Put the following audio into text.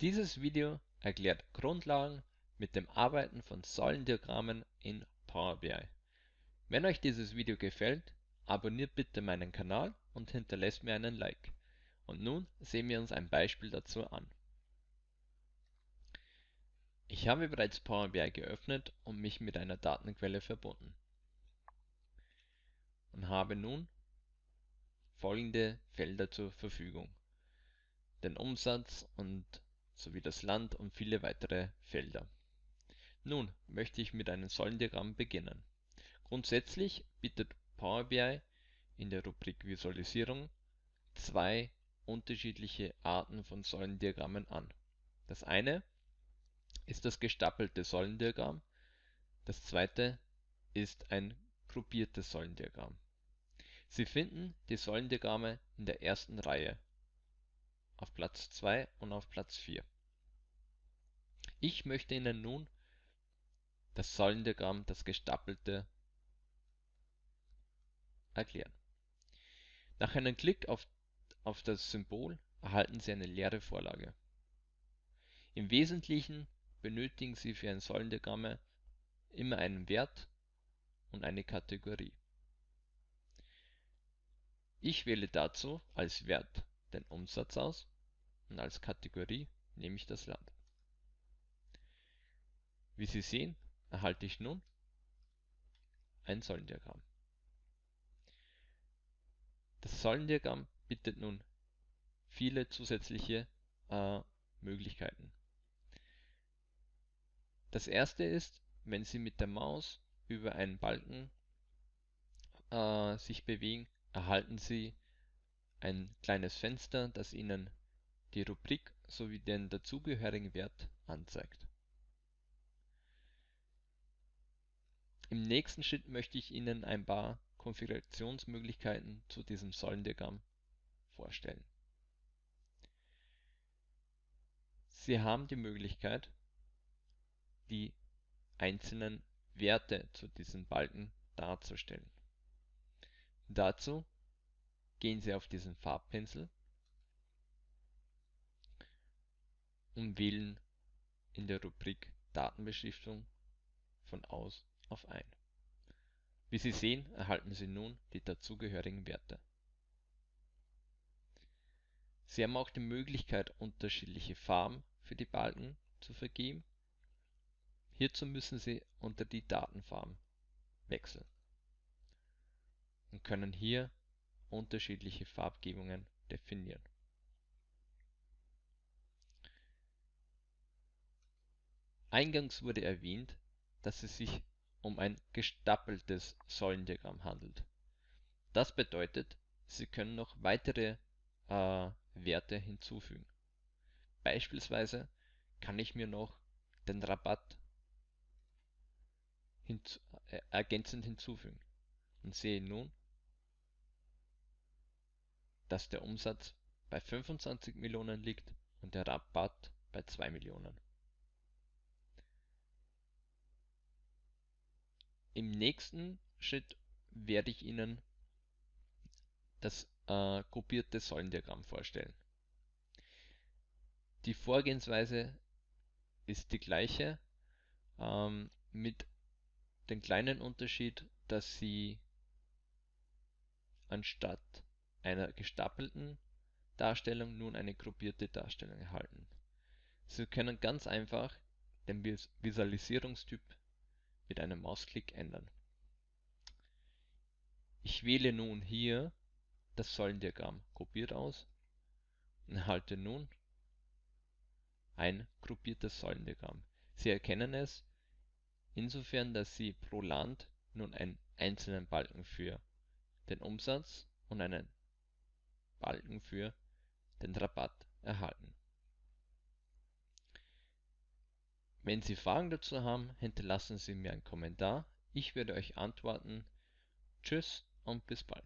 Dieses Video erklärt Grundlagen mit dem Arbeiten von Säulendiagrammen in Power BI. Wenn euch dieses Video gefällt, abonniert bitte meinen Kanal und hinterlasst mir einen Like. Und nun sehen wir uns ein Beispiel dazu an. Ich habe bereits Power BI geöffnet und mich mit einer Datenquelle verbunden und habe nun folgende Felder zur Verfügung. Den Umsatz und sowie das Land und viele weitere Felder. Nun möchte ich mit einem Säulendiagramm beginnen. Grundsätzlich bietet Power BI in der Rubrik Visualisierung zwei unterschiedliche Arten von Säulendiagrammen an. Das eine ist das gestapelte Säulendiagramm, das zweite ist ein gruppiertes Säulendiagramm. Sie finden die Säulendiagramme in der ersten Reihe auf Platz 2 und auf Platz 4. Ich möchte Ihnen nun das Säulendiagramm, das gestapelte, erklären. Nach einem Klick auf, auf das Symbol erhalten Sie eine leere Vorlage. Im Wesentlichen benötigen Sie für ein Säulendiagramm immer einen Wert und eine Kategorie. Ich wähle dazu als Wert den Umsatz aus und als Kategorie nehme ich das Land. Wie Sie sehen, erhalte ich nun ein Säulendiagramm. Das Säulendiagramm bietet nun viele zusätzliche äh, Möglichkeiten. Das erste ist, wenn Sie mit der Maus über einen Balken äh, sich bewegen, erhalten Sie ein kleines Fenster, das Ihnen die Rubrik sowie den dazugehörigen Wert anzeigt. Im nächsten Schritt möchte ich Ihnen ein paar Konfigurationsmöglichkeiten zu diesem Säulendiagramm vorstellen. Sie haben die Möglichkeit, die einzelnen Werte zu diesem Balken darzustellen. Dazu gehen Sie auf diesen Farbpinsel und wählen in der Rubrik Datenbeschriftung von aus auf ein. Wie Sie sehen, erhalten Sie nun die dazugehörigen Werte. Sie haben auch die Möglichkeit, unterschiedliche Farben für die Balken zu vergeben. Hierzu müssen Sie unter die Datenfarben wechseln und können hier unterschiedliche Farbgebungen definieren. Eingangs wurde erwähnt, dass es sich um ein gestapeltes Säulendiagramm handelt. Das bedeutet, Sie können noch weitere äh, Werte hinzufügen. Beispielsweise kann ich mir noch den Rabatt hinzu, äh, ergänzend hinzufügen und sehe nun, dass der Umsatz bei 25 Millionen liegt und der Rabatt bei 2 Millionen. Im nächsten Schritt werde ich Ihnen das äh, gruppierte Säulendiagramm vorstellen. Die Vorgehensweise ist die gleiche, ähm, mit dem kleinen Unterschied, dass Sie anstatt einer gestapelten Darstellung nun eine gruppierte Darstellung erhalten. Sie können ganz einfach den Visualisierungstyp mit einem Mausklick ändern. Ich wähle nun hier das Säulendiagramm gruppiert aus und erhalte nun ein gruppiertes Säulendiagramm. Sie erkennen es insofern, dass Sie pro Land nun einen einzelnen Balken für den Umsatz und einen Balken für den Rabatt erhalten. Wenn Sie Fragen dazu haben, hinterlassen Sie mir einen Kommentar. Ich werde euch antworten. Tschüss und bis bald.